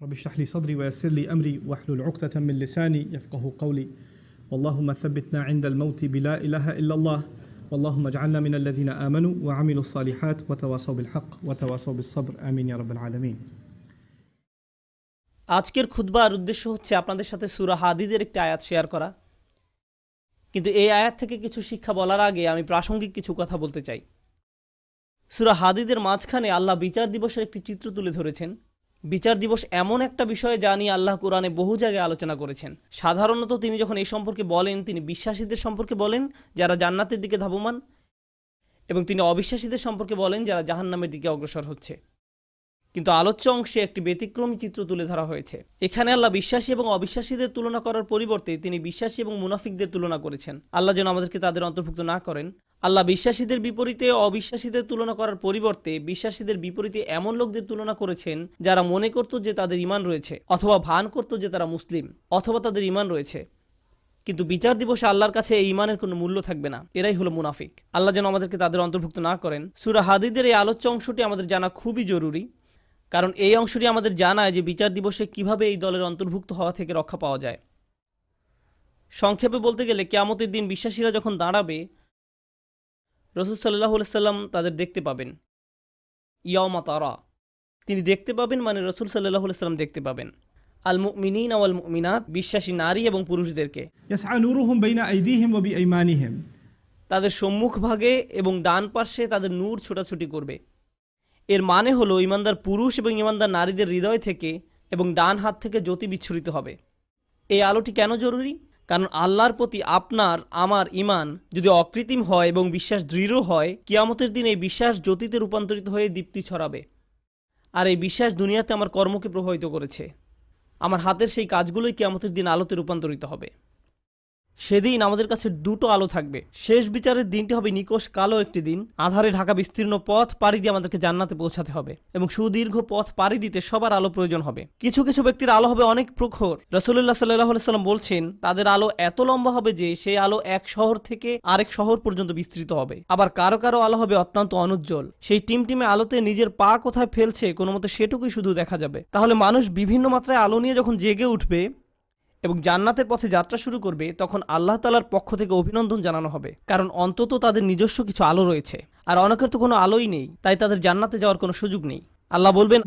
رب اشرح لي صدري ويسر لي امري واحلل عقده من لساني يفقه قولي اللهم ثبتنا عند الموت بلا اله الا الله اللهم اجعلنا من الذين امنوا وعملوا الصالحات وتواصوا بالحق وتواصوا بالصبر امين يا رب العالمين আজকের খুদবার উদ্দেশ্য হচ্ছে আপনাদের সাথে সুরা হাদিদের একটি আয়াত শেয়ার করা কিন্তু এই আয়াত থেকে কিছু শিক্ষা বলার আগে আমি প্রাসঙ্গিক কিছু কথা বলতে চাই সুরা হাদিদের মাঝখানে আল্লাহ বিচার দিবসের একটি চিত্র তুলে ধরেছেন বিচার দিবস এমন একটা বিষয় যা নিয়ে আল্লাহ কোরআনে বহু জায়গায় আলোচনা করেছেন। সাধারণত তিনি যখন এই সম্পর্কে বলেন, তিনি বিশ্বাসীদের সম্পর্কে বলেন, যারা জান্নাতের দিকে ধাবমান, এবং তিনি অবিশ্বাসীদের সম্পর্কে বলেন, যারা জাহান্নামের দিকে অগ্রসর হচ্ছে। কিন্তু আলোচ্য অংশে একটি ব্যতিক্রমী চিত্র তুলে ধরা হয়েছে। এখানে আল্লাহ বিশ্বাসী এবং অবিশ্বাসীদের তুলনা করার পরিবর্তে তিনি বিশ্বাসী এবং মুনাফিকদের তুলনা করেছেন। আল্লাহ যেন আমাদেরকে তাদের অন্তর্ভুক্ত না করেন আল্লাহ বিশ্বাসীদের বিপরীতে অবিশ্বাসীদের তুলনা করার পরিবর্তে বিশ্বাসীদের বিপরীতে এমন লোকদের তুলনা করেছেন যারা মনে করত যে তাদের ইমান রয়েছে, অথবা ভান করত যে তারা মুসলিম, অথবা তাদের ইমান রয়েছে। কিন্তু বিচার দিবসে আল্লাহর কাছে এই ইমানের কোনো মূল্য থাকবে না। এরাই হলো মুনাফিক। আল্লাহ যেন আমাদেরকে তাদের অন্তর্ভুক্ত না করেন। সুরা হাদিদের এই আলোচ্য অংশটি আমাদের জানা খুবই জরুরি, কারণ এই অংশটি আমাদের জানায় যে বিচার দিবসে কীভাবে এই দলের অন্তর্ভুক্ত হওয়া থেকে রক্ষা পাওয়া যায়। সংক্ষেপে বলতে গেলে, কেয়ামতের দিন বিশ্বাসীরা যখন দাঁড়াবে রসুল সাল্লাহ সাল্লাম তাদের দেখতে পাবেন। ইয়মা তারা। তিনি দেখতে পাবেন মানে রসুল সাল্লাহ সাল্লাম দেখতে পাবেন। আল মুমিনিন আল মুমিনাত বিশ্বাসী নারী এবং পুরুষদেরকে। তাদের সম্মুখ ভাগে এবং ডান পার্শ্বে তাদের নূর ছোটাছুটি করবে। এর মানে হলো ইমানদার পুরুষ এবং ইমানদার নারীদের হৃদয় থেকে এবং ডান হাত থেকে জ্যোতি বিচ্ছুরিত হবে। এই আলোটি কেন জরুরি? কারণ আল্লাহর প্রতি আপনার, আমার ইমান যদি অকৃত্রিম হয় এবং বিশ্বাস দৃঢ় হয়, কিয়ামতের দিন এই বিশ্বাস জ্যোতিতে রূপান্তরিত হয়ে দীপ্তি ছড়াবে। আর এই বিশ্বাস দুনিয়াতে আমার কর্মকে প্রভাবিত করেছে। আমার হাতের সেই কাজগুলোই কিয়ামতের দিন আলোতে রূপান্তরিত হবে। সেদিন আমাদের কাছে দুটো আলো থাকবে। শেষ বিচারের দিনটি হবে নিকোষ কালো একটি দিন। আধারে ঢাকা বিস্তীর্ণ পথ পাড়ি দিয়ে আমাদেরকে জান্নাতে পৌঁছাতে হবে এবং সুদীর্ঘ পথ পাড়ি দিতে সবার আলো প্রয়োজন হবে। কিছু কিছু ব্যক্তির আলো হবে অনেক প্রখর। রসুল্লাহ সাল্লাহ সাল্লাম বলছেন, তাদের আলো এত লম্বা হবে যে সেই আলো এক শহর থেকে আরেক শহর পর্যন্ত বিস্তৃত হবে। আবার কারও কারও আলো হবে অত্যন্ত অনুজ্জ্বল। সেই টিমটিমে আলোতে নিজের পা কোথায় ফেলছে কোনো মতে সেটুকুই শুধু দেখা যাবে। তাহলে মানুষ বিভিন্ন মাত্রায় আলো নিয়ে যখন জেগে উঠবে এবং জান্নাতের পথে যাত্রা শুরু করবে তখন আল্লাহ তালার পক্ষ থেকে অভিনন্দন জানানো হবে। কারণ অন্তত তাদের নিজস্ব কিছু আলো রয়েছে। আর অনেকের তো কোনো আলোই নেই তাই তাদের জান্নাতে যাওয়ার কোনো সুযোগ নেই। আল্লাহ বলবেন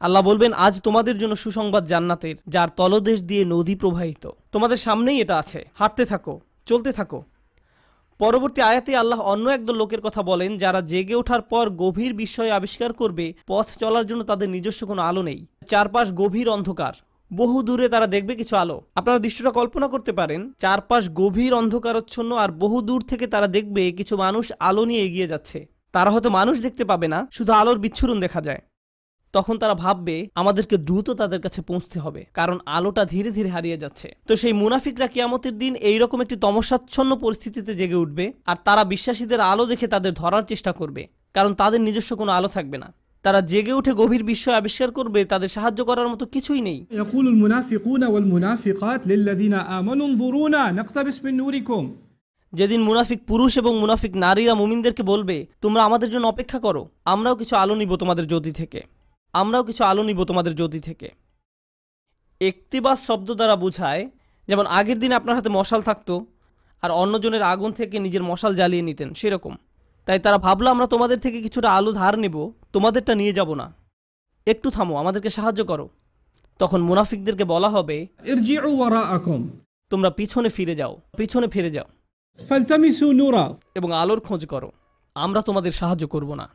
আল্লাহ বলবেন আজ তোমাদের জন্য সুসংবাদ জান্নাতের যার তলদেশ দিয়ে নদী প্রবাহিত। তোমাদের সামনেই এটা আছে। হাঁটতে থাকো চলতে থাকো। পরবর্তী আয়াতে আল্লাহ অন্য একদল লোকের কথা বলেন, যারা জেগে ওঠার পর গভীর বিস্ময় আবিষ্কার করবে, পথ চলার জন্য তাদের নিজস্ব কোনো আলো নেই। চারপাশ গভীর অন্ধকার। বহু দূরে তারা দেখবে কিছু আলো। আপনারা দৃশ্যটা কল্পনা করতে পারেন, চারপাশ গভীর অন্ধকারচ্ছন্ন আর বহু দূর থেকে তারা দেখবে কিছু মানুষ আলো নিয়ে এগিয়ে যাচ্ছে। তারা হয়তো মানুষ দেখতে পাবে না, শুধু আলোর বিচ্ছুরণ দেখা যায়। তখন তারা ভাববে আমাদেরকে দ্রুত তাদের কাছে পৌঁছতে হবে কারণ আলোটা ধীরে ধীরে হারিয়ে যাচ্ছে তো সেই মুনাফিকরা কিয়ামতের দিন এইরকম একটি তমসাচ্ছন্ন পরিস্থিতিতে জেগে উঠবে আর তারা বিশ্বাসীদের আলো দেখে তাদের ধরার চেষ্টা করবে কারণ তাদের নিজস্ব কোনো আলো থাকবে না তারা জেগে উঠে গভীর বিস্ময় আবিষ্কার করবে তাদের সাহায্য করার মতো কিছুই নেই يقول المنافقون والمنافقات للذين آمنوا انظرونا نقتبس من نوركم যেদিন মুনাফিক পুরুষ এবং মুনাফিক নারীরা মুমিনদেরকে বলবে তোমরা আমাদের জন্য অপেক্ষা করো আমরাও কিছু আলো নিব তোমাদের জ্যোতি থেকে আমরাও কিছু আলো নিব তোমাদের জ্যোতি থেকে। একতিবাস শব্দ দ্বারা বোঝায় যেমন আগের দিন আপনার হাতে মশাল থাকতো আর অন্যজনের আগুন থেকে নিজের মশাল জ্বালিয়ে নিতেন সেরকম। তাই তারা ভাবলো আমরা তোমাদের থেকে কিছুটা আলো ধার নেব তোমাদেরটা নিয়ে যাব না। একটু থামো আমাদেরকে সাহায্য করো। তখন মুনাফিকদেরকে বলা হবে তোমরা পিছনে ফিরে যাও পিছনে ফিরে যাও। এবং আলোর খোঁজ করো আমরা তোমাদের সাহায্য করব না।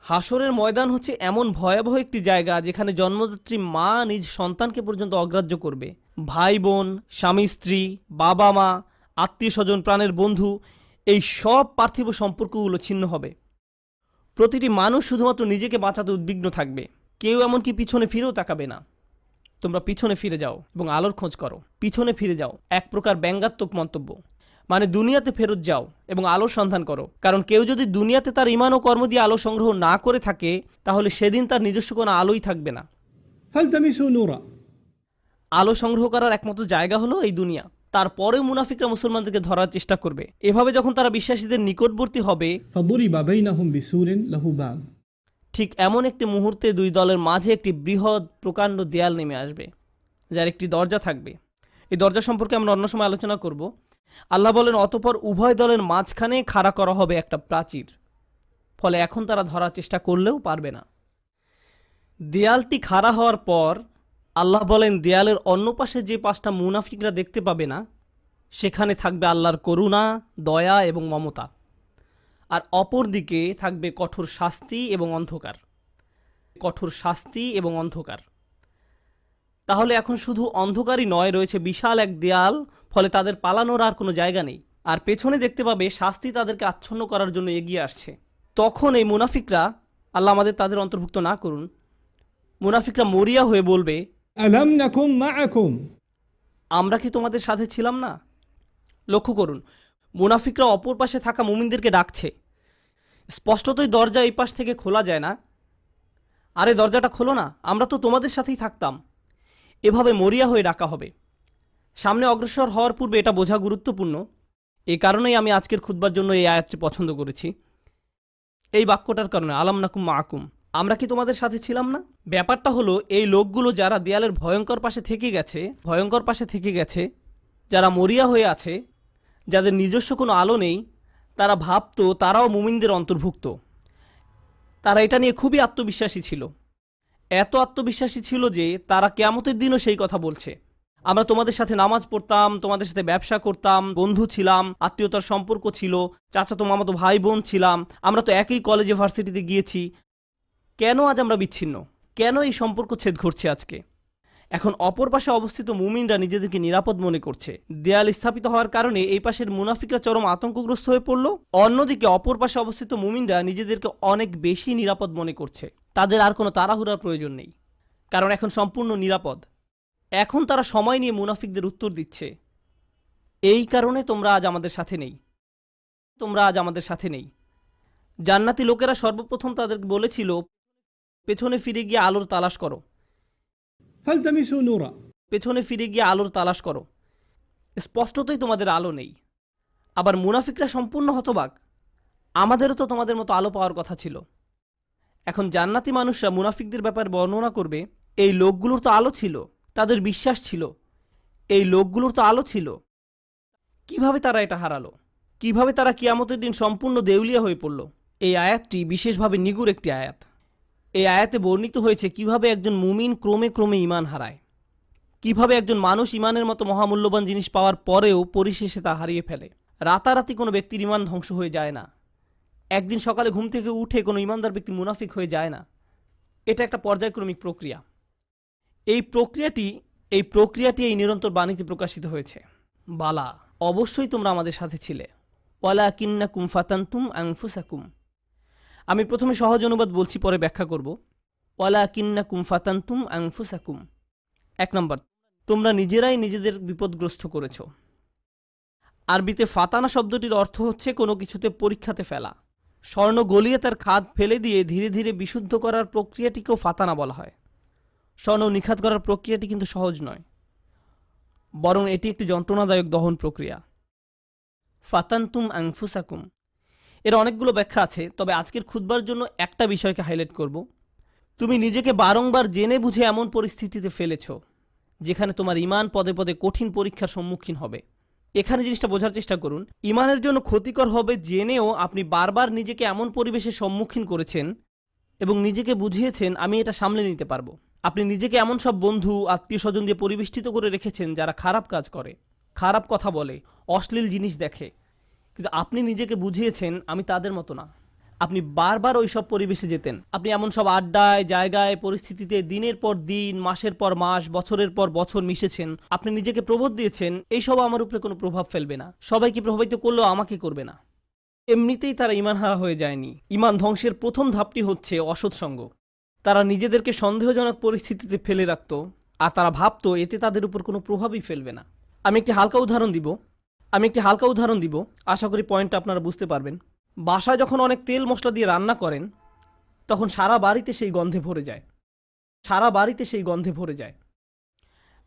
হাসরের ময়দান হচ্ছে এমন ভয়াবহ একটি জায়গা যেখানে জন্মদাত্রী মা নিজ সন্তানকে পর্যন্ত অগ্রাহ্য করবে। ভাই বোন, স্বামী স্ত্রী, বাবা মা, আত্মীয় স্বজন, প্রাণের বন্ধু, এই সব পার্থিব সম্পর্কগুলো ছিন্ন হবে। প্রতিটি মানুষ শুধুমাত্র নিজেকে বাঁচাতে উদ্বিগ্ন থাকবে। কেউ এমনকি পিছনে ফিরেও তাকাবে না। তোমরা পিছনে ফিরে যাও এবং আলোর খোঁজ করো। পিছনে ফিরে যাও। এক প্রকার ব্যঙ্গাত্মক মন্তব্য। মানে দুনিয়াতে ফেরত যাও এবং আলোর সন্ধান করো। কারণ কেউ যদি দুনিয়াতে তার ইমান ও কর্ম দিয়ে আলো সংগ্রহ না করে থাকে তাহলে সেদিন তার নিজস্ব কোনো আলোই থাকবে না। আলো সংগ্রহ করার একমাত্র জায়গা হলো এই দুনিয়া। তারপরে মুনাফিকরা মুসলমানদেরকে ধরার চেষ্টা করবে। এভাবে যখন তারা বিশ্বাসীদের নিকটবর্তী হবে ঠিক এমন একটি মুহূর্তে দুই দলের মাঝে একটি বৃহৎ প্রকাণ্ড দেয়াল নেমে আসবে যার একটি দরজা থাকবে। এই দরজা সম্পর্কে আমরা অন্য সময় আলোচনা করব। আল্লাহ বলেন, অতপর উভয় দলের মাঝখানে খাড়া করা হবে একটা প্রাচীর। ফলে এখন তারা ধরার চেষ্টা করলেও পারবে না। দেয়ালটি খাড়া হওয়ার পর আল্লাহ বলেন, দেয়ালের অন্য পাশে যে পাঁচটা মুনাফিকরা দেখতে পাবে না, সেখানে থাকবে আল্লাহর করুণা, দয়া এবং মমতা। আর অপর দিকে থাকবে কঠোর শাস্তি এবং অন্ধকার। কঠোর শাস্তি এবং অন্ধকার। তাহলে এখন শুধু অন্ধকারই নয় রয়েছে বিশাল এক দেয়াল ফলে তাদের পালানোর আর কোনো জায়গা নেই। আর পেছনে দেখতে পাবে শাস্তি তাদেরকে আচ্ছন্ন করার জন্য এগিয়ে আসছে। তখন এই মুনাফিকরা আল্লাহ আমাদের তাদের অন্তর্ভুক্ত না করুন মুনাফিকরা মরিয়া হয়ে বলবে আমরা কি তোমাদের সাথে ছিলাম না? লক্ষ্য করুন মুনাফিকরা অপর পাশে থাকা মুমিনদেরকে ডাকছে। স্পষ্টতই দরজা এই পাশ থেকে খোলা যায় না। আরে দরজাটা খোলো না আমরা তো তোমাদের সাথেই থাকতাম। এভাবে মরিয়া হয়ে ডাকা হবে। সামনে অগ্রসর হওয়ার পূর্বে এটা বোঝা গুরুত্বপূর্ণ। এই কারণেই আমি আজকের খুতবার জন্য এই আয়াতটি পছন্দ করেছি। এই বাক্যটার কারণে, আলাম নাকুম মাকুম। আমরা কি তোমাদের সাথে ছিলাম না? ব্যাপারটা হলো, এই লোকগুলো যারা দেয়ালের ভয়ঙ্কর পাশে থেকে গেছে, ভয়ঙ্কর পাশে থেকে গেছে, যারা মরিয়া হয়ে আছে, যাদের নিজস্ব কোনো আলো নেই, তারা ভাবতো, তারাও মুমিনদের অন্তর্ভুক্ত। তারা এটা নিয়ে খুবই আত্মবিশ্বাসী ছিল। এত আত্মবিশ্বাসী ছিল যে তারা কেয়ামতের দিনও সেই কথা বলছে। আমরা তোমাদের সাথে নামাজ পড়তাম, তোমাদের সাথে ব্যবসা করতাম, বন্ধু ছিলাম, আত্মীয়তার সম্পর্ক ছিল, চাচাতো মামাতো ভাই বোন ছিলাম, আমরা তো একই কলেজে ভার্সিটিতে গিয়েছি। কেন আজ আমরা বিচ্ছিন্ন? কেন এই সম্পর্ক ছেদ ঘটছে আজকে? এখন অপর পাশে অবস্থিত মুমিনরা নিজেদেরকে নিরাপদ মনে করছে। দেয়াল স্থাপিত হওয়ার কারণে এই পাশের মুনাফিকরা চরম আতঙ্কগ্রস্ত হয়ে পড়ল। অন্যদিকে অপর পাশে অবস্থিত মুমিনরা নিজেদেরকে অনেক বেশি নিরাপদ মনে করছে। তাদের আর কোনো তাড়াহুড়ার প্রয়োজন নেই। কারণ এখন সম্পূর্ণ নিরাপদ। এখন তারা সময় নিয়ে মুনাফিকদের উত্তর দিচ্ছে। এই কারণে তোমরা আজ আমাদের সাথে নেই। তোমরা আজ আমাদের সাথে নেই। জান্নাতি লোকেরা সর্বপ্রথম তাদের বলেছিল পেছনে ফিরে গিয়ে আলোর তালাশ করো। পেছনে ফিরে গিয়ে আলোর তালাশ করো। স্পষ্টতই তোমাদের আলো নেই। আবার মুনাফিকরা সম্পূর্ণ হতবাক। আমাদেরও তো তোমাদের মতো আলো পাওয়ার কথা ছিল। এখন জান্নাতি মানুষরা মুনাফিকদের ব্যাপারে বর্ণনা করবে, এই লোকগুলোর তো আলো ছিল, তাদের বিশ্বাস ছিল, এই লোকগুলোর তো আলো ছিল। কীভাবে তারা এটা হারালো? কীভাবে তারা কিয়ামতের দিন সম্পূর্ণ দেউলিয়া হয়ে পড়ল? এই আয়াতটি বিশেষভাবে নিগুর একটি আয়াত। এই আয়াতে বর্ণিত হয়েছে কীভাবে একজন মুমিন ক্রমে ক্রমে ইমান হারায়। কীভাবে একজন মানুষ ইমানের মতো মহামূল্যবান জিনিস পাওয়ার পরেও পরিশেষে তা হারিয়ে ফেলে। রাতারাতি কোনো ব্যক্তির ইমান ধ্বংস হয়ে যায় না। একদিন সকালে ঘুম থেকে উঠে কোনো ইমানদার ব্যক্তি মুনাফিক হয়ে যায় না। এটা একটা পর্যায়ক্রমিক প্রক্রিয়া। এই প্রক্রিয়াটি এই প্রক্রিয়াটি এই নিরন্তর বাণীতে প্রকাশিত হয়েছে। বালা, অবশ্যই তোমরা আমাদের সাথে ছিলে। ওয়ালা কিন্না কুম ফাতান্তুম আংফুসাকুম আমি প্রথমে সহজ অনুবাদ বলছি, পরে ব্যাখ্যা করব। ওয়ালা কিন্না কুম ফাতান্তুম আংফুসাকুম এক নম্বর, তোমরা নিজেরাই নিজেদের বিপদগ্রস্ত করেছ। আরবিতে ফাতানা শব্দটির অর্থ হচ্ছে কোনো কিছুতে পরীক্ষাতে ফেলা। স্বর্ণ গলিয়ে তার খাদ ফেলে দিয়ে ধীরে ধীরে বিশুদ্ধ করার প্রক্রিয়াটিকেও ফাতানা বলা হয়। স্বর্ণ নিখাত করার প্রক্রিয়াটি কিন্তু সহজ নয়, বরং এটি একটি যন্ত্রণাদায়ক দহন প্রক্রিয়া। ফাতান্তুম আংফুসাকুম। এর অনেকগুলো ব্যাখ্যা আছে, তবে আজকের খুদবার জন্য একটা বিষয়কে হাইলাইট করব। তুমি নিজেকে বারংবার জেনে বুঝে এমন পরিস্থিতিতে ফেলেছ, যেখানে তোমার ইমান পদে পদে কঠিন পরীক্ষার সম্মুখীন হবে। এখানে জিনিসটা বোঝার চেষ্টা করুন। ইমানের জন্য ক্ষতিকর হবে জেনেও আপনি বারবার নিজেকে এমন পরিবেশের সম্মুখীন করেছেন এবং নিজেকে বুঝিয়েছেন, আমি এটা সামলে নিতে পারব। আপনি নিজেকে এমন সব বন্ধু আত্মীয় স্বজন দিয়ে পরিবেষ্টিত করে রেখেছেন যারা খারাপ কাজ করে, খারাপ কথা বলে, অশ্লীল জিনিস দেখে। কিন্তু আপনি নিজেকে বুঝিয়েছেন, আমি তাদের মতো না। আপনি বারবার ওই সব পরিবেশে যেতেন। আপনি এমন সব আড্ডায়, জায়গায়, পরিস্থিতিতে দিনের পর দিন, মাসের পর মাস, বছরের পর বছর মিশেছেন। আপনি নিজেকে প্রবোধ দিয়েছেন, এইসব আমার উপরে কোনো প্রভাব ফেলবে না। সবাইকে প্রভাবিত করলেও আমাকে করবে না। এমনিতেই তারা ইমান হারা হয়ে যায়নি। ইমান ধ্বংসের প্রথম ধাপটি হচ্ছে অসৎসঙ্গ তারা নিজেদেরকে সন্দেহজনক পরিস্থিতিতে ফেলে রাখত, আর তারা ভাবত এতে তাদের উপর কোনো প্রভাবই ফেলবে না। আমি একটি হালকা উদাহরণ দিব। আমি একটি হালকা উদাহরণ দিব। আশা করি পয়েন্টটা আপনারা বুঝতে পারবেন। বাসায় যখন অনেক তেল মশলা দিয়ে রান্না করেন, তখন সারা বাড়িতে সেই গন্ধে ভরে যায়। সারা বাড়িতে সেই গন্ধে ভরে যায়।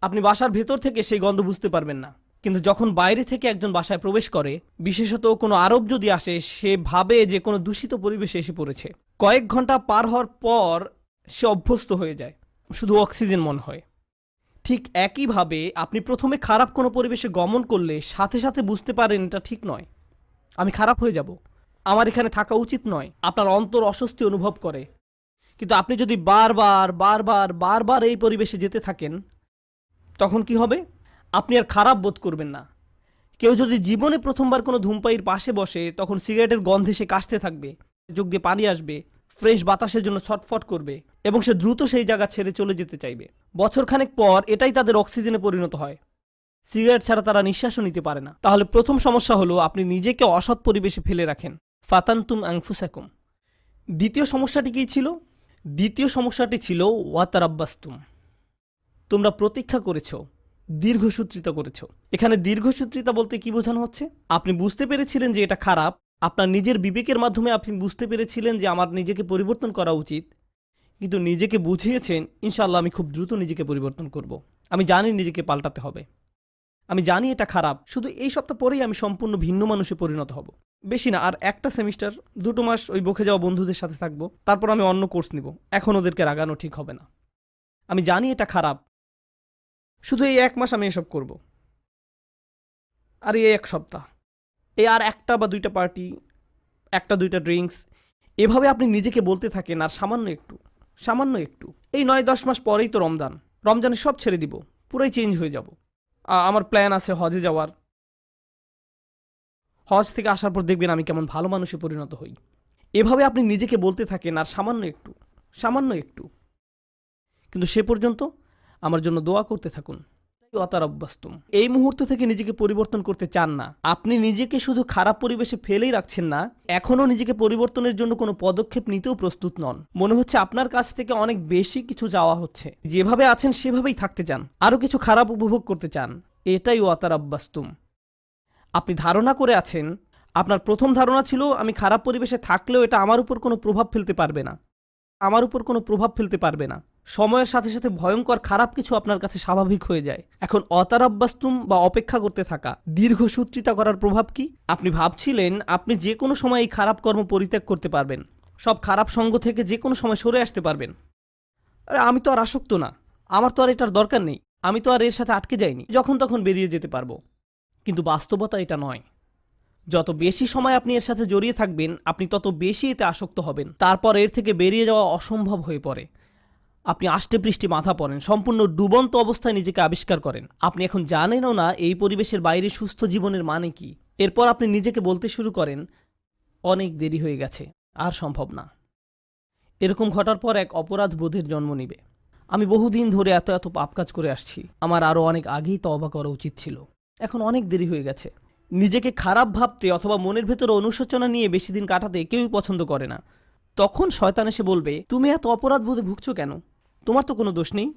আপনি বাসার ভেতর থেকে সেই গন্ধ বুঝতে পারবেন না। কিন্তু যখন বাইরে থেকে একজন বাসায় প্রবেশ করে, বিশেষত কোনো আরব যদি আসে, সে ভাবে যে কোনো দূষিত পরিবেশে এসে পড়েছে। কয়েক ঘণ্টা পার হওয়ার পর সে অভ্যস্ত হয়ে যায়। শুধু অক্সিজেন মনে হয়। ঠিক একইভাবে আপনি প্রথমে খারাপ কোনো পরিবেশে গমন করলে সাথে সাথে বুঝতে পারেন এটা ঠিক নয়। আমি খারাপ হয়ে যাব। আমার এখানে থাকা উচিত নয়। আপনার অন্তর অস্বস্তি অনুভব করে। কিন্তু আপনি যদি বারবার বারবার বারবার এই পরিবেশে যেতে থাকেন, তখন কি হবে? আপনি আর খারাপ বোধ করবেন না। কেউ যদি জীবনে প্রথমবার কোনো ধূমপাইয়ের পাশে বসে, তখন সিগারেটের গন্ধে সে কাশতে থাকবে যোগ দিয়ে পানি আসবে, ফ্রেশ বাতাসের জন্য ছটফট করবে এবং সে দ্রুত সেই জায়গা ছেড়ে চলে যেতে চাইবে। বছরখানেক পর এটাই তাদের অক্সিজেনে পরিণত হয়। সিগারেট ছাড়া তারা নিঃশ্বাসও নিতে পারে না। তাহলে প্রথম সমস্যা হলো আপনি নিজেকে অসৎ পরিবেশে ফেলে রাখেন। ফাতান্তুম আংফুসাকুম দ্বিতীয় সমস্যাটি কী ছিল? দ্বিতীয় সমস্যাটি ছিল ওয়াতারাব্বাস্তুম। তোমরা প্রতীক্ষা করেছ, দীর্ঘসূত্রিতা করেছ। এখানে দীর্ঘসূত্রিতা বলতে কি বোঝানো হচ্ছে? আপনি বুঝতে পেরেছিলেন যে এটা খারাপ। আপনার নিজের বিবেকের মাধ্যমে আপনি বুঝতে পেরেছিলেন যে আমার নিজেকে পরিবর্তন করা উচিত। কিন্তু নিজেকে বুঝিয়েছেন ইনশাল্লাহ আমি খুব দ্রুত নিজেকে পরিবর্তন করব। আমি জানি নিজেকে পাল্টাতে হবে। আমি জানি এটা খারাপ, শুধু এই সপ্তাহ পরেই আমি সম্পূর্ণ ভিন্ন মানুষে পরিণত হব। বেশি না, আর একটা সেমিস্টার, দুটো মাস ওই বকে যাওয়া বন্ধুদের সাথে থাকব, তারপর আমি অন্য কোর্স নিব, এখন ওদেরকে রাগানো ঠিক হবে না। আমি জানি এটা খারাপ, শুধু এই এক মাস আমি এসব করব। আর এই এক সপ্তাহ, এই আর একটা বা দুইটা পার্টি, একটা দুইটা ড্রিঙ্কস, এভাবে আপনি নিজেকে বলতে থাকেন, আর সামান্য একটু সামান্য একটু। এই নয় দশ মাস পরেই তো রমজান রমজানে সব ছেড়ে দিব, পুরাই চেঞ্জ হয়ে যাব। আমার প্ল্যান আছে হজে যাওয়ার। হজ থেকে আসার পর দেখবেন আমি কেমন ভালো মানুষে পরিণত হই। এভাবে আপনি নিজেকে বলতে থাকেন, আর সামান্য একটু সামান্য একটু। কিন্তু সে পর্যন্ত আমার জন্য দোয়া করতে থাকুন। অতারব্যস্তম। এই মুহূর্ত থেকে নিজেকে পরিবর্তন করতে চান না। আপনি নিজেকে শুধু খারাপ পরিবেশে ফেলেই রাখছেন না, এখনও নিজেকে পরিবর্তনের জন্য কোনো পদক্ষেপ নিতেও প্রস্তুত নন। মনে হচ্ছে আপনার কাছ থেকে অনেক বেশি কিছু যাওয়া হচ্ছে। যেভাবে আছেন সেভাবেই থাকতে চান, আরও কিছু খারাপ উপভোগ করতে চান। এটাই অতারাব্বাস্তুম আপনি ধারণা করে আছেন, আপনার প্রথম ধারণা ছিল, আমি খারাপ পরিবেশে থাকলেও এটা আমার উপর কোনো প্রভাব ফেলতে পারবে না। আমার উপর কোনো প্রভাব ফেলতে পারবে না। সময়ের সাথে সাথে ভয়ঙ্কর খারাপ কিছু আপনার কাছে স্বাভাবিক হয়ে যায়। এখন অতারাব্বাস্তুম বা অপেক্ষা করতে থাকা দীর্ঘসূত্রিতা করার প্রভাব কি? আপনি ভাবছিলেন আপনি যে কোনো সময় এই খারাপ কর্ম পরিত্যাগ করতে পারবেন। সব খারাপ সঙ্গ থেকে যে কোনো সময় সরে আসতে পারবেন। আরে, আমি তো আর আসক্ত না। আমার তো আর এটার দরকার নেই। আমি তো আর এর সাথে আটকে যাইনি। যখন তখন বেরিয়ে যেতে পারব। কিন্তু বাস্তবতা এটা নয়। যত বেশি সময় আপনি এর সাথে জড়িয়ে থাকবেন, আপনি তত বেশি এতে আসক্ত হবেন। তারপর এর থেকে বেরিয়ে যাওয়া অসম্ভব হয়ে পড়ে। আপনি আষ্টে পৃষ্ঠে মাথা পড়েন, সম্পূর্ণ ডুবন্ত অবস্থায় নিজেকে আবিষ্কার করেন। আপনি এখন জানেনও না এই পরিবেশের বাইরে সুস্থ জীবনের মানে কি। এরপর আপনি নিজেকে বলতে শুরু করেন, অনেক দেরি হয়ে গেছে, আর সম্ভব না। এরকম ঘটার পর এক অপরাধ বোধের জন্ম নিবে। আমি বহুদিন ধরে এত এত পাপ কাজ করে আসছি। আমার আরও অনেক আগেই তওবা করা উচিত ছিল। এখন অনেক দেরি হয়ে গেছে। নিজেকে খারাপ ভাবতে অথবা মনের ভেতরে অনুশোচনা নিয়ে বেশি দিন কাটাতে কেউই পছন্দ করে না। তখন শয়তান এসে বলবে, তুমি এত অপরাধ বোধে ভুগছো কেন? তোমার তো কোনো দোষ নেই।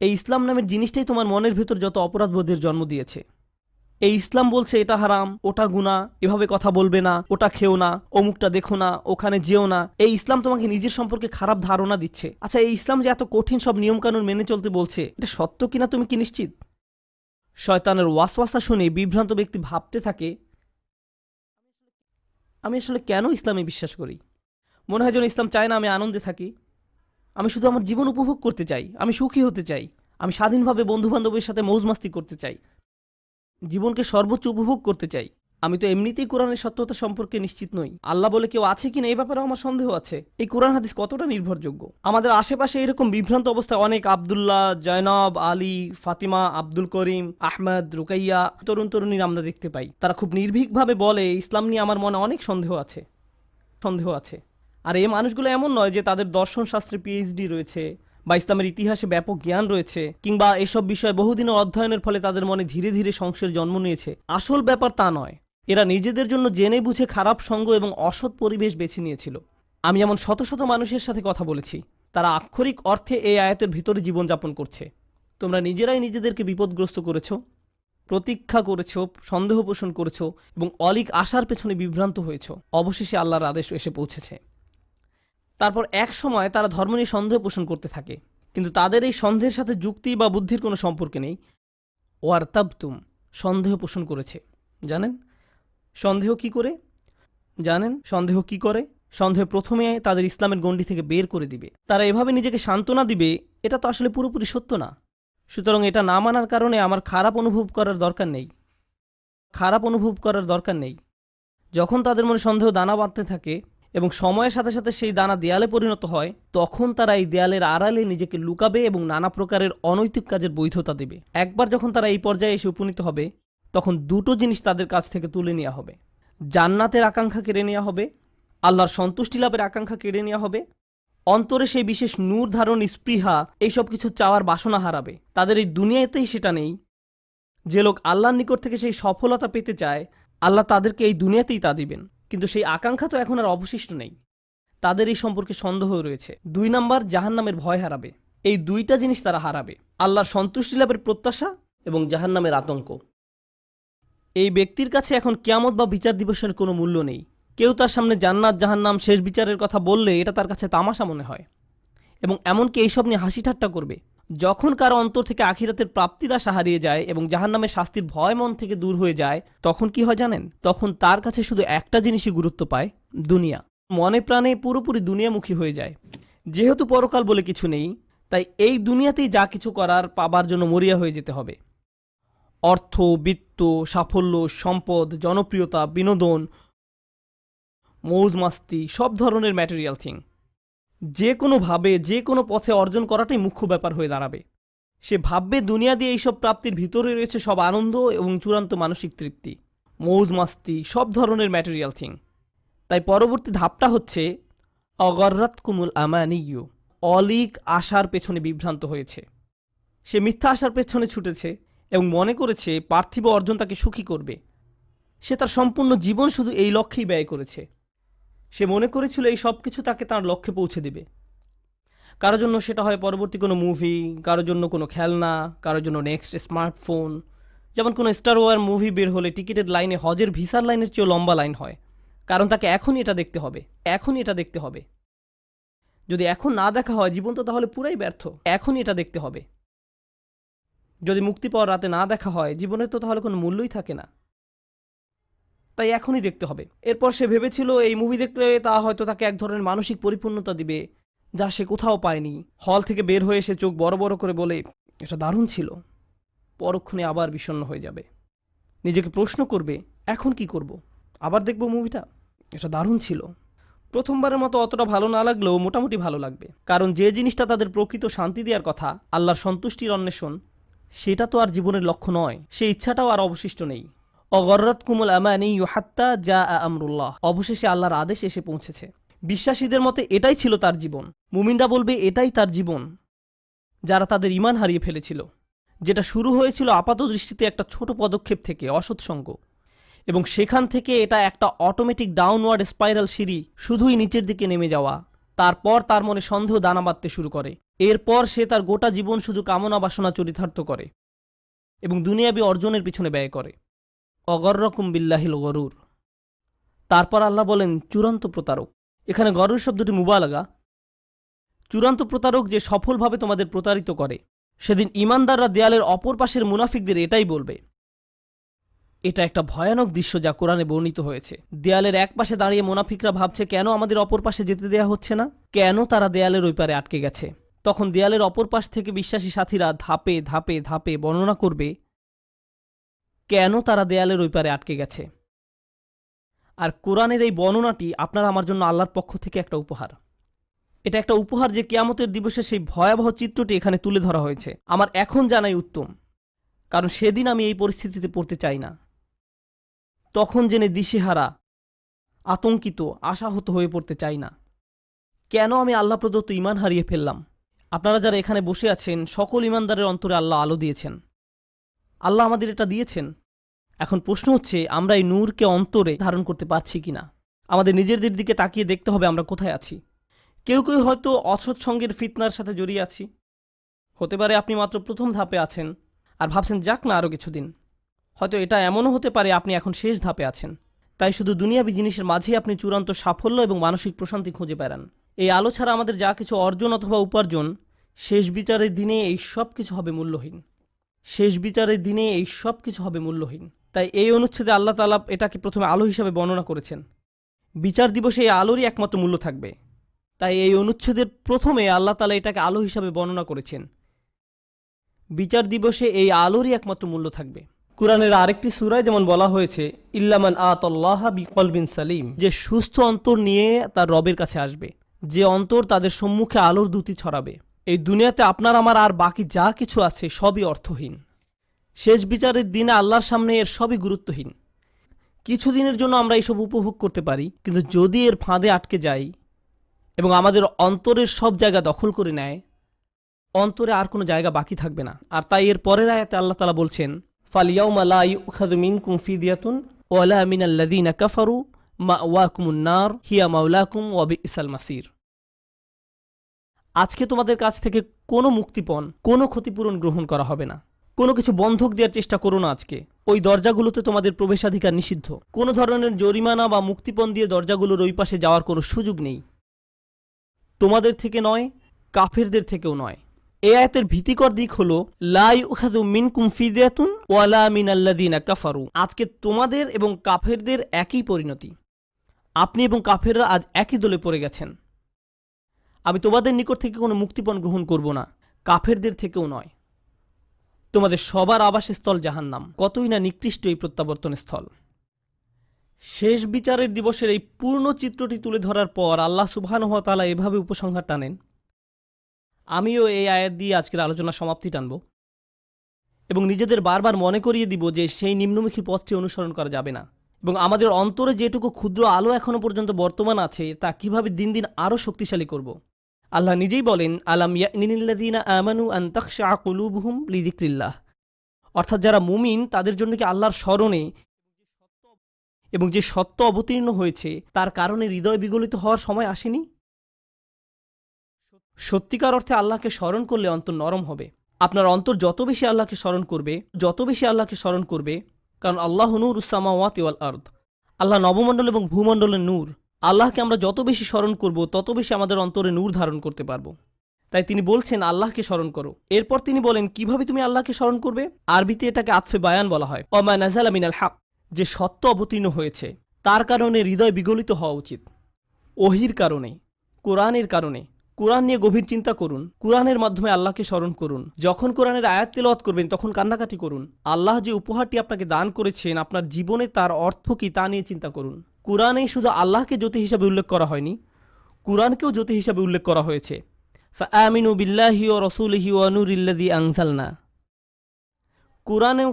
এই ইসলাম নামের জিনিসটাই তোমার মনের ভেতর যত অপরাধ বোধের জন্ম দিয়েছে। এই ইসলাম বলছে, এটা হারাম, ওটা গুণা এভাবে কথা বলবে না, ওটা খেও না, অমুকটা দেখো না, ওখানে যেও না। এই ইসলাম তোমাকে নিজের সম্পর্কে খারাপ ধারণা দিচ্ছে। আচ্ছা এই ইসলাম যে এত কঠিন সব নিয়মকানুন মেনে চলতে বলছে, এটা সত্য কিনা তুমি কি নিশ্চিত? শয়তানের ওয়াসওয়াসা শুনে বিভ্রান্ত ব্যক্তি ভাবতে থাকে, আমি আসলে কেন ইসলামে বিশ্বাস করি? মনে হয় যেন ইসলাম চায় না আমি আনন্দে থাকি। আমি শুধু আমার জীবন উপভোগ করতে চাই, আমি সুখী হতে চাই, আমি স্বাধীনভাবে বন্ধুবান্ধবের সাথে মৌজমাস্তি করতে চাই, জীবনকে সর্বোচ্চ উপভোগ করতে চাই। আমি তো এমনিতেই কোরআনের সত্যতা সম্পর্কে নিশ্চিত নই। আল্লাহ বলে কেউ আছে কিনা এই ব্যাপারে আমার সন্দেহ আছে। এই কোরআন হাদিস কতটা নির্ভরযোগ্য? আমাদের আশেপাশে এরকম বিভ্রান্ত অবস্থায় অনেক। আবদুল্লাহ, জয়নব, আলী, ফাতিমা, আব্দুল করিম, আহমেদ, রুকাইয়া তরুণ তরুণীর আমরা দেখতে পাই। তারা খুব নির্ভীকভাবে বলে, ইসলাম নিয়ে আমার মনে অনেক সন্দেহ আছে সন্দেহ আছে। আর এই মানুষগুলো এমন নয় যে তাদের দর্শন শাস্ত্রে পিএইচডি রয়েছে বা ইসলামের ইতিহাসে ব্যাপক জ্ঞান রয়েছে কিংবা এসব বিষয়ে বহুদিনের অধ্যয়নের ফলে তাদের মনে ধীরে ধীরে সংশয়ের জন্ম নিয়েছে। আসল ব্যাপার তা নয়। এরা নিজেদের জন্য জেনে বুঝে খারাপ সঙ্গ এবং অসৎ পরিবেশ বেছে নিয়েছিল। আমি এমন শত শত মানুষের সাথে কথা বলেছি। তারা আক্ষরিক অর্থে এই আয়াতের ভিতরে জীবনযাপন করছে। তোমরা নিজেরাই নিজেদেরকে বিপদগ্রস্ত করেছ, প্রতীক্ষা করেছ, সন্দেহ পোষণ করেছ এবং অলিক আশার পেছনে বিভ্রান্ত হয়েছো। অবশেষে আল্লাহর আদেশ এসে পৌঁছেছে। তারপর এক সময় তারা ধর্ম নিয়ে সন্দেহ পোষণ করতে থাকে। কিন্তু তাদের এই সন্দেহের সাথে যুক্তি বা বুদ্ধির কোনো সম্পর্ক নেই। ওয়ার তাবতুম সন্দেহ পোষণ করেছে। জানেন? সন্দেহ কি করে? জানেন? সন্দেহ কি করে? সন্দেহ প্রথমে তাদের ইসলামের গণ্ডি থেকে বের করে দিবে। তারা এভাবে নিজেকে সান্ত্বনা দিবে, এটা তো আসলে পুরোপুরি সত্য না। সুতরাং এটা না মানার কারণে আমার খারাপ অনুভব করার দরকার নেই। খারাপ অনুভব করার দরকার নেই। যখন তাদের মনে সন্দেহ দানা বাঁধতে থাকে এবং সময়ের সাথে সাথে সেই দানা দেয়ালে পরিণত হয়, তখন তারা এই দেয়ালের আড়ালে নিজেকে লুকাবে এবং নানা প্রকারের অনৈতিক কাজের বৈধতা দেবে। একবার যখন তারা এই পর্যায়ে এসে উপনীত হবে, তখন দুটো জিনিস তাদের কাছ থেকে তুলে নেওয়া হবে। জান্নাতের আকাঙ্ক্ষা কেড়ে নেওয়া হবে, আল্লাহর সন্তুষ্টি লাভের আকাঙ্ক্ষা কেড়ে নেওয়া হবে, অন্তরে সেই বিশেষ নূর ধারণ, স্পৃহা, এইসব কিছু চাওয়ার বাসনা হারাবে। তাদের এই দুনিয়াতেই সেটা নেই। যে লোক আল্লাহর নিকট থেকে সেই সফলতা পেতে চায়, আল্লাহ তাদেরকে এই দুনিয়াতেই তা দিবেন। কিন্তু সেই আকাঙ্ক্ষা তো এখন আর অবশিষ্ট নেই। তাদের এই সম্পর্কে সন্দেহ রয়েছে। দুই নাম্বার, জাহান্নামের ভয় হারাবে। এই দুইটা জিনিস তারা হারাবে। আল্লাহর সন্তুষ্টি লাভের প্রত্যাশা এবং জাহান্নামের আতঙ্ক। এই ব্যক্তির কাছে এখন কিয়ামত বা বিচার দিবসের কোনো মূল্য নেই। কেউ তার সামনে জান্নাত, জাহান্নাম, শেষ বিচারের কথা বললে এটা তার কাছে তামাশা মনে হয়। এবং এমনকি এইসব নিয়ে হাসি ঠাট্টা করবে। যখন কারও অন্তর থেকে আখিরাতের প্রাপ্তির আশা হারিয়ে যায় এবং জাহান্নামের শাস্তির ভয় মন থেকে দূর হয়ে যায়, তখন কি হয় জানেন? তখন তার কাছে শুধু একটা জিনিসই গুরুত্ব পায়, দুনিয়া। মনে প্রাণে পুরোপুরি দুনিয়ামুখী হয়ে যায়। যেহেতু পরকাল বলে কিছু নেই, তাই এই দুনিয়াতেই যা কিছু করার পাবার জন্য মরিয়া হয়ে যেতে হবে। অর্থ, বিত্ত, সাফল্য, সম্পদ, জনপ্রিয়তা, বিনোদন মৌজ মাস্তি সব ধরনের ম্যাটেরিয়াল থিং যে কোনোভাবে যে কোনো পথে অর্জন করাটাই মুখ্য ব্যাপার হয়ে দাঁড়াবে। সে ভাববে দুনিয়া দিয়ে এইসব প্রাপ্তির ভিতরে রয়েছে সব আনন্দ এবং চূড়ান্ত মানসিক তৃপ্তি, মৌজ মাস্তি, সব ধরনের ম্যাটেরিয়াল থিং তাই পরবর্তী ধাপটা হচ্ছে অগররাত কুমুল আমানিয়ু অলিক আশার পেছনে বিভ্রান্ত হয়েছে। সে মিথ্যা আশার পেছনে ছুটেছে এবং মনে করেছে পার্থিব অর্জন তাকে সুখী করবে। সে তার সম্পূর্ণ জীবন শুধু এই লক্ষ্যেই ব্যয় করেছে। সে মনে করেছিল এই সব কিছু তাকে তার লক্ষ্যে পৌঁছে দেবে। কারও জন্য সেটা হয় পরবর্তী কোনো মুভি কারোর জন্য কোনো খেলনা, কারোর জন্য নেক্সট স্মার্টফোন যেমন কোনো স্টার ওয়ার মুভি বের হলে টিকিটের লাইনে হজের ভিসার লাইনের চেয়েও লম্বা লাইন হয়। কারণ তাকে এখনই এটা দেখতে হবে, এখনই এটা দেখতে হবে। যদি এখন না দেখা হয়, জীবন তো তাহলে পুরাই ব্যর্থ, এখনই এটা দেখতে হবে। যদি মুক্তি পাওয়ার রাতে না দেখা হয়, জীবনের তো তাহলে কোনো মূল্যই থাকে না। তাই এখনই দেখতে হবে। এরপর সে ভেবেছিল এই মুভি দেখলে তা হয়তো তাকে এক ধরনের মানসিক পরিপূর্ণতা দিবে, যা সে কোথাও পায়নি। হল থেকে বের হয়ে এসে চোখ বড় বড় করে বলে, এটা দারুণ ছিল। পরক্ষণে আবার বিষণ্ণ হয়ে যাবে। নিজেকে প্রশ্ন করবে, এখন কি করব? আবার দেখব মুভিটা এটা দারুণ ছিল। প্রথমবারের মতো অতটা ভালো না লাগলেও মোটামুটি ভালো লাগবে। কারণ যে জিনিসটা তাদের প্রকৃত শান্তি দেওয়ার কথা, আল্লাহর সন্তুষ্টির অন্বেষণ, সেটা তো আর জীবনের লক্ষ্য নয়। সেই ইচ্ছাটাও আর অবশিষ্ট নেই। অগররত কুমুল আমানি হাত্তা যা আমরুল্লাহ। অবশেষে আল্লাহর আদেশ এসে পৌঁছেছে। বিশ্বাসীদের মতে এটাই ছিল তার জীবন। মুমিনরা বলবে, এটাই তার জীবন যারা তাদের ইমান হারিয়ে ফেলেছিল। যেটা শুরু হয়েছিল আপাত দৃষ্টিতে একটা ছোট পদক্ষেপ থেকে অসৎসঙ্গ এবং সেখান থেকে এটা একটা অটোমেটিক ডাউনওয়ার্ড স্পাইরাল সিঁড়ি, শুধুই নিচের দিকে নেমে যাওয়া। তারপর তার মনে সন্দেহ দানা বাঁধতে শুরু করে। এরপর সে তার গোটা জীবন শুধু কামনা বাসনা চরিতার্থ করে এবং দুনিয়াবি অর্জনের পিছনে ব্যয় করে। অগররকম বিল্লাহিল গরুর। তারপর আল্লাহ বলেন, চূড়ান্ত প্রতারক। এখানে গরুর শব্দটি মুবালাগা। চূড়ান্ত প্রতারক যে সফলভাবে তোমাদের প্রতারিত করে, সেদিন ইমানদাররা দেয়ালের অপর পাশের মুনাফিকদের এটাই বলবে। এটা একটা ভয়ানক দৃশ্য যা কোরআনে বর্ণিত হয়েছে। দেয়ালের এক পাশে দাঁড়িয়ে মোনাফিকরা ভাবছে, কেন আমাদের অপর পাশে যেতে দেয়া হচ্ছে না? কেন তারা দেয়ালের ওই পারে আটকে গেছে? তখন দেয়ালের অপর পাশ থেকে বিশ্বাসী সাথীরা ধাপে ধাপে ধাপে বর্ণনা করবে কেন তারা দেয়ালের ওই পারে আটকে গেছে? আর কোরআনের এই বর্ণনাটি আপনার আমার জন্য আল্লাহর পক্ষ থেকে একটা উপহার। এটা একটা উপহার যে কেয়ামতের দিবসে সেই ভয়াবহ চিত্রটি এখানে তুলে ধরা হয়েছে। আমার এখন জানাই উত্তম, কারণ সেদিন আমি এই পরিস্থিতিতে পড়তে চাই না। তখন জেনে দিশেহারা, আতঙ্কিত, আশাহত হয়ে পড়তে চাই না। কেন আমি আল্লাহ প্রদত্ত ইমান হারিয়ে ফেললাম? আপনারা যারা এখানে বসে আছেন, সকল ইমানদারের অন্তরে আল্লাহ আলো দিয়েছেন। আল্লাহ আমাদের এটা দিয়েছেন। এখন প্রশ্ন হচ্ছে, আমরা এই নূরকে অন্তরে ধারণ করতে পারছি কিনা? আমাদের নিজেদের দিকে তাকিয়ে দেখতে হবে আমরা কোথায় আছি। কেউ কেউ হয়তো অসৎসঙ্গের ফিতনার সাথে জড়িয়ে আছি। হতে পারে আপনি মাত্র প্রথম ধাপে আছেন আর ভাবছেন, যাক না আরও কিছুদিন। হয়তো এটা এমনও হতে পারে আপনি এখন শেষ ধাপে আছেন। তাই শুধু দুনিয়াবি জিনিসের মাঝেই আপনি চূড়ান্ত সাফল্য এবং মানসিক প্রশান্তি খুঁজে বেড়ান। এই আলো ছাড়া আমাদের যা কিছু অর্জন অথবা উপার্জন, শেষ বিচারের দিনে এই সব কিছু হবে মূল্যহীন। শেষ বিচারের দিনে এই সব কিছু হবে মূল্যহীন। তাই এই অনুচ্ছেদে আল্লাহ তালা এটাকে প্রথমে আলো হিসাবে বর্ণনা করেছেন। বিচার দিবসে এই আলোরই একমাত্র মূল্য থাকবে। তাই এই অনুচ্ছেদের প্রথমে আল্লাহ তালা এটাকে আলো হিসাবে বর্ণনা করেছেন। বিচার দিবসে এই আলোরই একমাত্র মূল্য থাকবে। কোরআনের আরেকটি সুরায় যেমন বলা হয়েছে, ইল্লামান আতল্লাহ বিকল বিন সালিম যে সুস্থ অন্তর নিয়ে তার রবের কাছে আসবে। যে অন্তর তাদের সম্মুখে আলোর দুটি ছড়াবে। এই দুনিয়াতে আপনার, আমার আর বাকি যা কিছু আছে সবই অর্থহীন। শেষ বিচারের দিনে আল্লাহর সামনে এর সবই গুরুত্বহীন। কিছুদিনের জন্য আমরা এইসব উপভোগ করতে পারি, কিন্তু যদি এর ফাঁদে আটকে যাই এবং আমাদের অন্তরের সব জায়গা দখল করে নেয়, অন্তরে আর কোনো জায়গা বাকি থাকবে না। আর তাই এর পরের আয়াতে আল্লাহ তালা বলছেন ফালিয়াউমা লা ইউখাযু মিনকুম ফিদিয়াতুন ওয়ালা মিনাল্লাযীনা কাফারু মাওয়াকুমুন নার, হিয়া মাওলাকুম ওয়া বিইসাল মাসির। আজকে তোমাদের কাছ থেকে কোনো মুক্তিপণ, কোনো ক্ষতিপূরণ গ্রহণ করা হবে না। কোনো কিছু বন্ধক দেওয়ার চেষ্টা করো না আজকে। ওই দরজাগুলোতে তোমাদের প্রবেশাধিকার নিষিদ্ধ। কোনো ধরনের জরিমানা বা মুক্তিপণ দিয়ে দরজাগুলোর ওই পাশে যাওয়ার কোনো সুযোগ নেই। তোমাদের থেকে নয়, কাফেরদের থেকেও নয়। এ আয়াতের ভীতিকর দিক হলো লাই উখাদু মিনকুম ফিদিয়াতুন ওয়ালা মিনাল্লাদিনা কাফারু। আজকে তোমাদের এবং কাফেরদের একই পরিণতি। আপনি এবং কাফেররা আজ একই দলে পড়ে গেছেন। আমি তোমাদের নিকট থেকে কোনো মুক্তিপণ গ্রহণ করব না। কাফেরদের থেকেও নয়। তোমাদের সবার আবাসস্থল জাহান্নাম। কতই না নিকৃষ্ট এই প্রত্যাবর্তন স্থল। শেষ বিচারের দিবসের এই পূর্ণ চিত্রটি তুলে ধরার পর আল্লাহ সুবহানহতালা এভাবে উপসংহার টানেন। আমিও এই আয়াত দিয়ে আজকের আলোচনা সমাপ্তি টানব এবং নিজেদের বারবার মনে করিয়ে দিব যে সেই নিম্নমুখী পথটি অনুসরণ করা যাবে না এবং আমাদের অন্তরে যেটুকু ক্ষুদ্র আলো এখনও পর্যন্ত বর্তমান আছে তা কীভাবে দিন দিন আরও শক্তিশালী করব। আল্লাহ নিজেই বলেন, আলাম ইয়ানিল্লাদিনা আমানু আন্তাকশা কুলুবহুম লিদিক্রিল্লাহ অর্থাৎ যারা মুমিন, তাদের জন্য কি আল্লাহর স্মরণে এবং যে সত্য অবতীর্ণ হয়েছে, তার কারণে হৃদয় বিগলিত হওয়ার সময় আসেনি? সত্যিকার অর্থে আল্লাহকে স্মরণ করলে অন্তর নরম হবে। আপনার অন্তর যত বেশি আল্লাহকে স্মরণ করবে, যত বেশি আল্লাহকে স্মরণ করবে, কারণ আল্লাহ নূর উসামাওয়াত ওয়াল আর্দ। আল্লাহ নবমণ্ডল এবং ভূমণ্ডলের নূর। আল্লাহকে আমরা যত বেশি স্মরণ করব, তত বেশি আমাদের অন্তরে নূর ধারণ করতে পারব। তাই তিনি বলছেন, আল্লাহকে স্মরণ করো। এরপর তিনি বলেন, কীভাবে তুমি আল্লাহকে স্মরণ করবে? আরবিতে এটাকে আতফে বায়ান বলা হয়। অমা নাজালা মিনাল হাক, যে সত্য অবতীর্ণ হয়েছে, তার কারণে হৃদয় বিগলিত হওয়া উচিত। ওহির কারণে, কোরআনের কারণে। কোরআন নিয়ে গভীর চিন্তা করুন। কোরআনের মাধ্যমে আল্লাহকে স্মরণ করুন। যখন কোরআনের আয়াত তেলাওয়াত করবেন, তখন কান্নাকাটি করুন। আল্লাহ যে উপহারটি আপনাকে দান করেছেন, আপনার জীবনে তার অর্থ কি তা নিয়ে চিন্তা করুন। কোরআনে শুধু আল্লাহকে জ্যোতি হিসাবে উল্লেখ করা হয়নি, কোরআনকেও জ্যোতি হিসাবে উল্লেখ করা হয়েছে। আমিনু বিল্লাহি ও রসুলহি ও নুরিল্লাদি আংসালনা কোরআনে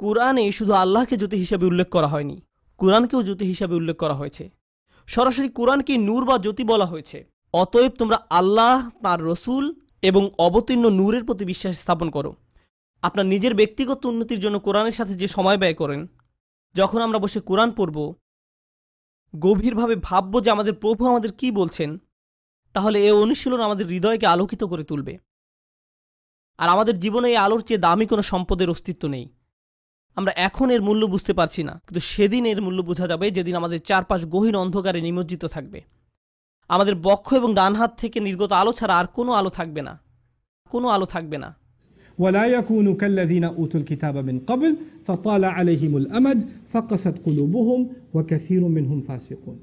কোরআনে শুধু আল্লাহকে জ্যোতি হিসাবে উল্লেখ করা হয়নি, কোরআনকেও জ্যোতি হিসাবে উল্লেখ করা হয়েছে। সরাসরি কোরআনকে নূর বা জ্যোতি বলা হয়েছে, অতএব তোমরা আল্লাহ, তার রসুল এবং অবতীর্ণ নূরের প্রতি বিশ্বাস স্থাপন করো। আপনার নিজের ব্যক্তিগত উন্নতির জন্য কোরআনের সাথে যে সময় ব্যয় করেন, যখন আমরা বসে কোরআন পড়ব গভীরভাবে ভাবব যে আমাদের প্রভু আমাদের কি বলছেন, তাহলে এ অনুশীলন আমাদের হৃদয়কে আলোকিত করে তুলবে। আর আমাদের জীবনে এই আলোর চেয়ে দামি কোনো সম্পদের অস্তিত্ব নেই। আমরা এখন এর মূল্য বুঝতে পারছি না, কিন্তু সেদিন এর মূল্য বোঝা যাবে যেদিন আমাদের চারপাশ গহীন অন্ধকারে নিমজ্জিত থাকবে। আমাদের বক্ষ এবং ডান হাত থেকে নির্গত আলো ছাড়া আর কোনো আলো থাকবে না, কোনো আলো থাকবে না। ولا يكونوا كالذين أوتوا الكتاب من قبل فطال عليهم الأمد فقست قلوبهم وكثير منهم فاسقون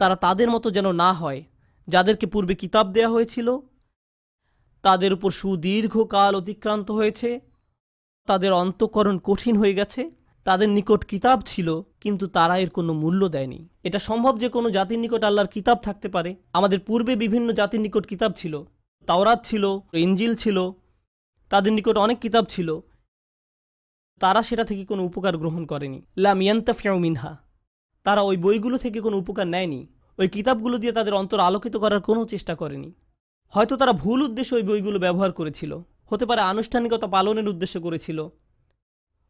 তারা তাদের মতো যেন না হয় যাদেরকে পূর্বে কিতাব দেয়া হয়েছিল তাদের উপর সুদীর্ঘ কাল অতিক্রান্ত হয়েছে তাদের অন্তঃকরণ কঠিন হয়ে গেছে তাদের নিকট কিতাব ছিল কিন্তু তারা এর কোনো মূল্য দেয়নি এটা সম্ভব যে কোনো জাতির নিকট আল্লাহর কিতাব থাকতে পারে আমাদের পূর্বে বিভিন্ন জাতির নিকট কিতাব ছিল তাওরাত ছিল ইঞ্জিল ছিল তাদের নিকট অনেক কিতাব ছিল। তারা সেটা থেকে কোনো উপকার গ্রহণ করেনি। লাম ইয়ান্তাফিয়াউ মিনহা। তারা ওই বইগুলো থেকে কোনো উপকার নেয়নি। ওই কিতাবগুলো দিয়ে তাদের অন্তর আলোকিত করার কোনো চেষ্টা করেনি। হয়তো তারা ভুল উদ্দেশ্যে ওই বইগুলো ব্যবহার করেছিল। হতে পারে আনুষ্ঠানিকতা পালনের উদ্দেশ্য করেছিল।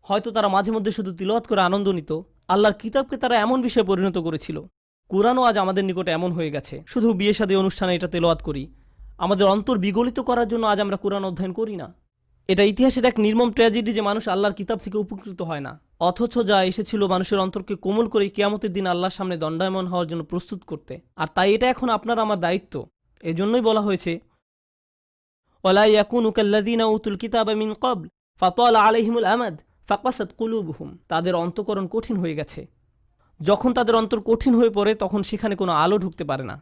হয়তো তারা মাঝে মধ্যে শুধু তিলওয়াত করে আনন্দ নিত। আল্লাহর কিতাবকে তারা এমন বিষয়ে পরিণত করেছিল। কোরআনও আজ আমাদের নিকটে এমন হয়ে গেছে। শুধু বিয়ে শাদী অনুষ্ঠানে এটা তেলোয়াত করি। আমাদের অন্তর বিগলিত করার জন্য আজ আমরা কোরআন অধ্যয়ন করি না। এটা ইতিহাসের এক নির্মম ট্র্যাজেডি যে মানুষ আল্লাহর কিতাব থেকে উপকৃত হয় না। অথচ যা এসেছিল মানুষের অন্তরকে কোমল করে কেয়ামতের দিন আল্লাহর সামনে দণ্ডায়মন হওয়ার জন্য প্রস্তুত করতে। আর তাই এটা এখন আপনার আমার দায়িত্ব। এজন্যই বলা হয়েছে ওলা ইয়াকুন উতুল কিতাব মিন ফাকাসাত কুলুবহুম। তাদের অন্তকরণ কঠিন হয়ে গেছে। যখন তাদের অন্তর কঠিন হয়ে পড়ে, তখন সেখানে কোনো আলো ঢুকতে পারে না।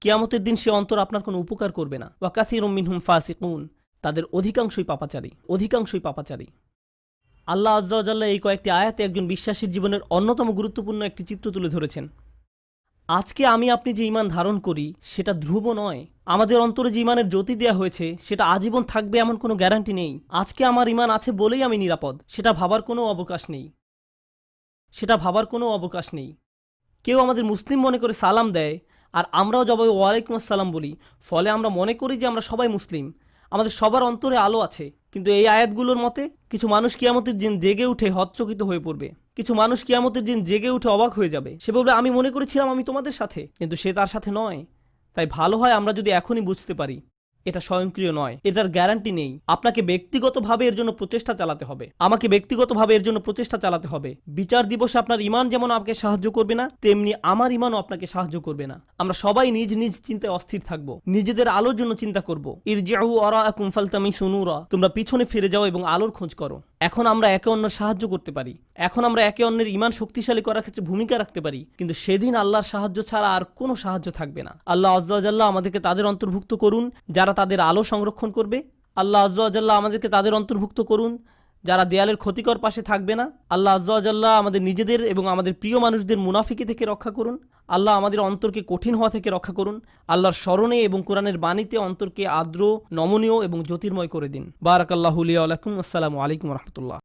কিয়ামতের দিন সে অন্তর আপনার কোনো উপকার করবে না। ওয়াকাসির মিনহুম ফাসিকুন। তাদের অধিকাংশই পাপাচারী অধিকাংশই পাপাচারী। আল্লাহ আজ্লাহ এই কয়েকটি আয়াতে একজন বিশ্বাসীর জীবনের অন্যতম গুরুত্বপূর্ণ একটি চিত্র তুলে ধরেছেন। আজকে আমি আপনি যে ইমান ধারণ করি, সেটা ধ্রুব নয়। আমাদের অন্তরে যে ইমানের জ্যোতি দেওয়া হয়েছে, সেটা আজীবন থাকবে এমন কোনো গ্যারান্টি নেই। আজকে আমার ইমান আছে বলেই আমি নিরাপদ। সেটা ভাবার কোনো অবকাশ নেই। সেটা ভাবার কোনো অবকাশ নেই। কেউ আমাদের মুসলিম মনে করে সালাম দেয়, আর আমরাও জবাবে ওয়ালাইকুম আসসালাম বলি। ফলে আমরা মনে করি যে আমরা সবাই মুসলিম। আমাদের সবার অন্তরে আলো আছে, কিন্তু এই আয়াতগুলোর মতে কিছু মানুষ কিয়ামতের দিন জেগে উঠে হতচকিত হয়ে পড়বে। কিছু মানুষ কিয়ামতের দিন জেগে উঠে অবাক হয়ে যাবে। সে বলবে, আমি মনে করেছিলাম আমি তোমাদের সাথে, কিন্তু সে তার সাথে নয়। তাই ভালো হয় আমরা যদি এখনই বুঝতে পারি। এটা স্বয়ংক্রিয় নয়। এটার গ্যারান্টি নেই। আপনাকে ব্যক্তিগতভাবে এর জন্য প্রচেষ্টা চালাতে হবে। আমাকে ব্যক্তিগতভাবে এর জন্য প্রচেষ্টা চালাতে হবে। বিচার দিবসে আপনার ইমান যেমন আমাকে সাহায্য করবে না, তেমনি আমার ইমানও আপনাকে সাহায্য করবে না। আমরা সবাই নিজ নিজ চিন্তায় অস্থির থাকব। নিজেদের আলোর জন্য চিন্তা করব। ইরজাহু অরা কুমফালতামি সুনুরা তোমরা পিছনে ফিরে যাও এবং আলোর খোঁজ করো। এখন আমরা একে অন্যের সাহায্য করতে পারি। এখন আমরা একে অন্যের ইমান শক্তিশালী করার ক্ষেত্রে ভূমিকা রাখতে পারি। কিন্তু সেদিন আল্লাহর সাহায্য ছাড়া আর কোনো সাহায্য থাকবে না। আল্লাহ আজ্লাহ আমাদেরকে তাদের অন্তর্ভুক্ত করুন, যারা তাদের আলো সংরক্ষণ করবে। আল্লাহ আজ্লাহ আমাদেরকে তাদের অন্তর্ভুক্ত করুন যারা দেয়ালের ক্ষতিকর পাশে থাকবে না, আল্লাহ আজ্লাহ আমাদের নিজেদের এবং আমাদের প্রিয় মানুষদের মুনাফিকে থেকে রক্ষা করুন। আল্লাহ আমাদের অন্তরকে কঠিন হওয়া থেকে রক্ষা করুন। আল্লাহর স্মরণে এবং কোরআনের বাণীতে অন্তরকে আদ্র নমনীয় এবং জ্যোতির্ময় করে দিন। বারাকাল্লাহুলিয়া আলাইকুম আসসালামু আলাইকুম রহমতুল্লাহ।